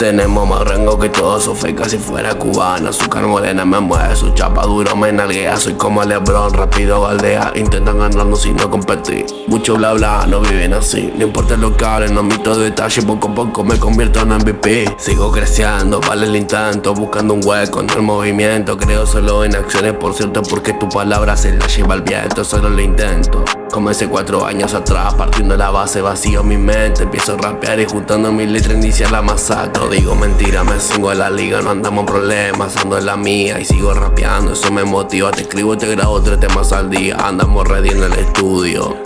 Tenemos más rango que todos, su fe casi fuera cubana Azúcar morena me mueve, su chapa duro me nalguea. Soy como Lebron, rápido baldea. Intentan ganarnos y no competir. Mucho bla bla, no viven así. No importa lo que hablen, no mito detalle. Poco a poco me convierto en MVP Sigo creciendo, vale el intento Buscando un hueco en el movimiento. Creo solo en acciones, por cierto Porque tu palabra se la lleva el viento. Solo lo intento Comencé cuatro años atrás, partiendo la base, vacío mi mente Empiezo a rapear y juntando mis letras inicia la masacre. Digo mentira, me sigo en la liga, no andamos en problemas Ando en la mía y sigo rapeando, eso me motiva. Te escribo y te grabo tres temas al día Andamos ready en el estudio.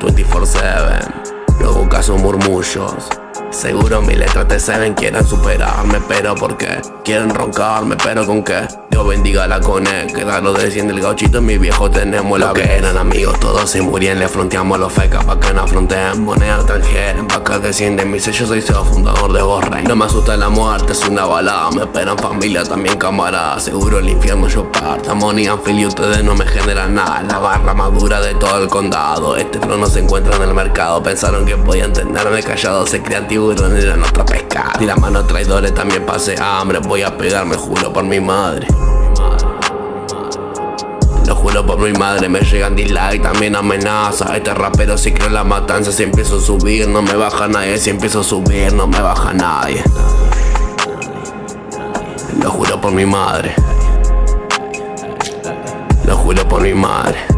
24-7, luego caso murmullos Seguro mis letras te saben, quieren superarme Pero ¿por qué? Quieren roncarme, pero ¿con qué? Dios bendiga la cone, que lo desciende el gauchito Mi viejo tenemos la que eran amigos todos se murían Le fronteamos los fecas pa' que no afronten Moneda extranjera, pa' que descienden Mi sello soy CEO, fundador de Borrey No me asusta la muerte, es una balada Me esperan familia, también camarada Seguro el infierno yo parta Money y ustedes no me generan nada. La barra más dura de todo el condado Este flow no se encuentra en el mercado. Pensaron que podían tenerme callado Se crean tiburones en nuestra pesca Y la mano traidores también pase hambre. Voy a pegarme, juro por mi madre. Lo juro por mi madre, me llegan dislike, también amenaza Este rapero si creo la matanza, si empiezo a subir No me baja nadie, si empiezo a subir no me baja nadie. Lo juro por mi madre. Lo juro por mi madre